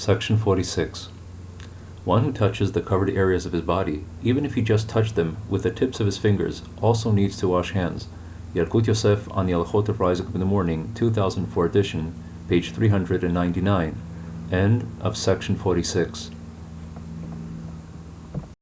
Section 46. One who touches the covered areas of his body, even if he just touched them with the tips of his fingers, also needs to wash hands. Yalkut Yosef on the Alchot of Rising Up in the Morning, 2004 edition, page 399. End of section 46.